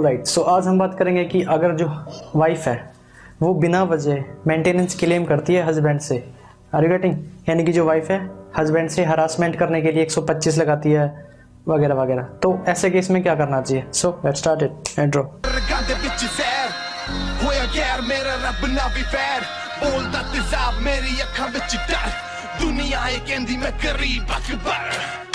Right so आज हम बात करेंगे कि अगर जो वाइफ है, वो बिना वजह मेंटेनेंस क्लेम करती है हस्बैंड से आर यू गेटिंग यानी कि जो वाइफ है हस्बैंड से हरासमेंट करने के लिए 125 लगाती है, वगैरह वगैरह। तो ऐसे केस में क्या करना चाहिए? सो लेट्स स्टार्ट इट एंड्रो दुनिया ए कहंदी मैं गरीब अकबर।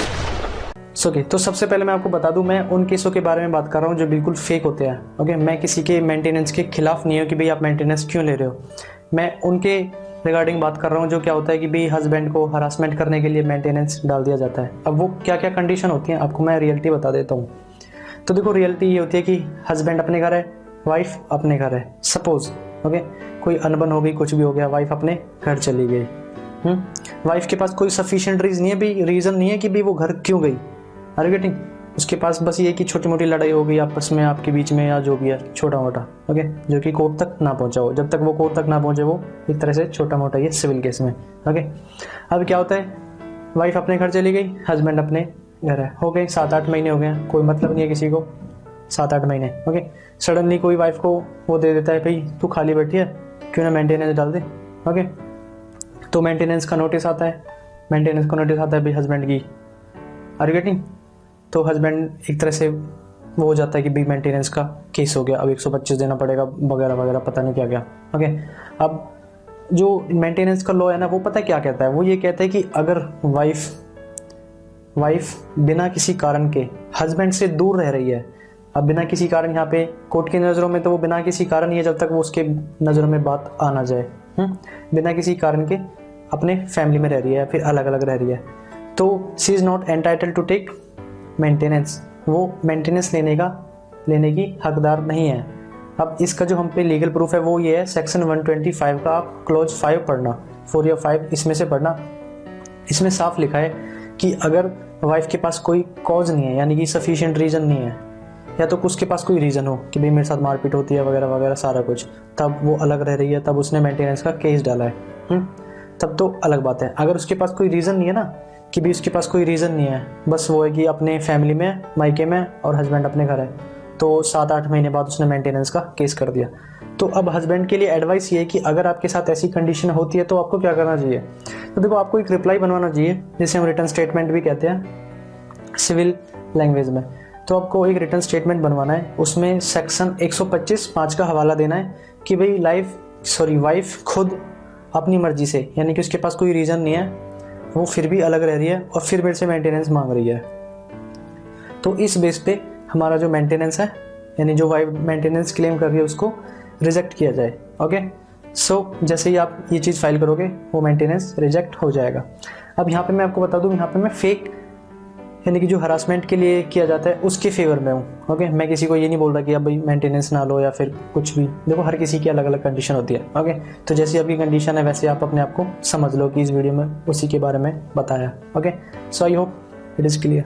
सो ओके तो सबसे पहले मैं आपको बता दूँ, मैं उन केसों के बारे में बात कर रहा हूँ जो बिल्कुल फेक होते हैं ओके मैं किसी के मेंटेनेंस के खिलाफ नहीं हूँ कि भाई आप मेंटेनेंस क्यों ले रहे हो। मैं उनके रिगार्डिंग बात कर रहा हूँ जो क्या होता है कि भाई हस्बैंड को हरासमेंट करने के लिए मेंटेनेंस डाल दिया जाता है। अब वो क्या क्या कंडीशन होती हैं, आपको मैं रियलिटी बता देता हूँ। तो देखो रियलिटी ये होती है कि हस्बैंड अपने घर है वाइफ अपने घर है। सपोज़ ओके कोई अनबन हो गई, कुछ भी हो गया वाइफ अपने घर चली गई। वाइफ के पास कोई सफिशिएंट रीजन नहीं है, भी रीज़न नहीं है कि भाई वो घर क्यों गई। आर गेटिंग उसके पास बस ये कि छोटी मोटी लड़ाई हो गई आपस में, आपके बीच में या जो भी है छोटा मोटा ओके जो कि कोर्ट तक ना पहुँचा हो। जब तक वो कोर्ट तक ना पहुँचे, वो एक तरह से छोटा मोटा ये सिविल केस में ओके अब क्या होता है? वाइफ अपने घर चली गई हस्बैंड अपने घर है, हो गए सात आठ महीने हो गए कोई मतलब नहीं है किसी को सात आठ महीने ओके सडनली कोई वाइफ को वो दे देता है, भाई, तू खाली बैठी है, क्यों ना मेंटेनेंस डाल दे? ओके तो मेंटेनेंस का नोटिस आता है। मेंटेनेंस का नोटिस आता है भाई हस्बैंड की। आर गेटिंग तो हस्बैंड एक तरह से वो हो जाता है कि भाई मेंटेनेंस का केस हो गया। अब 125 देना पड़ेगा, वगैरह वगैरह, पता नहीं क्या क्या। ओके अब जो मेंटेनेंस का लॉ है ना, वो पता है क्या कहता है? वो ये कहता है कि अगर वाइफ वाइफ बिना किसी कारण के हस्बैंड से दूर रह रही है, अब बिना किसी कारण यहाँ पे कोर्ट की नज़रों में तो वो बिना किसी कारण ही जब तक वो उसके नज़रों में बात आ ना जाए। हुँ? बिना किसी कारण के अपने फैमिली में रह रही है, फिर अलग अलग रह रही है। तो she is not entitle to take maintenance वो मेंटेनेंस लेने का, लेने की हकदार नहीं है। अब इसका जो हम पे लीगल प्रूफ है, वो ये है सेक्शन 125 का आप क्लोज फाइव पढ़ना फोर या फाइव इसमें से पढ़ना। इसमें साफ़ लिखा है कि अगर वाइफ के पास कोई कॉज नहीं है, यानी कि सफिशिएंट रीज़न नहीं है, या तो उसके पास कोई रीज़न हो कि भाई मेरे साथ मारपीट होती है वगैरह वगैरह सारा कुछ, तब वो अलग रह रही है, तब उसने मेंटेनेंस का केस डाला है। हुँ? तब तो अलग बात है। अगर उसके पास कोई रीज़न नहीं है ना कि भी उसके पास कोई रीज़न नहीं है। बस वो है कि अपने फैमिली में, मायके में और हस्बैंड अपने घर है। तो सात आठ महीने बाद उसने मेंटेनेंस का केस कर दिया। तो अब हस्बैंड के लिए एडवाइस ये है कि अगर आपके साथ ऐसी कंडीशन होती है तो आपको क्या करना चाहिए? तो देखो, आपको एक रिप्लाई बनवाना चाहिए, जिसे हम रिटर्न स्टेटमेंट भी कहते हैं सिविल लैंग्वेज में। तो आपको एक रिटर्न स्टेटमेंट बनवाना है। उसमें सेक्शन 125 पाँच का हवाला देना है कि भाई लाइफ सॉरी वाइफ खुद अपनी मर्ज़ी से, यानी कि उसके पास कोई रीज़न नहीं है वो फिर भी अलग रह रही है और फिर मेरे से मेंटेनेंस मांग रही है। तो इस बेस पे हमारा जो मेंटेनेंस है यानी जो वाइफ मेंटेनेंस क्लेम कर रही है उसको रिजेक्ट किया जाए ओके सो so, जैसे ही आप ये चीज़ फ़ाइल करोगे वो मेंटेनेंस रिजेक्ट हो जाएगा। अब यहाँ पे मैं आपको बता दूँ यहाँ पे मैं फेक यानी कि जो हरासमेंट के लिए किया जाता है, उसके फेवर में हूँ ओके मैं किसी को ये नहीं बोल रहा कि अब भाई मेंटेनेंस ना लो या फिर कुछ भी। देखो, हर किसी की अलग अलग कंडीशन होती है ओके तो जैसी आपकी कंडीशन है, वैसे आप अपने आप को समझ लो कि इस वीडियो में उसी के बारे में बताया okay so I hope it is clear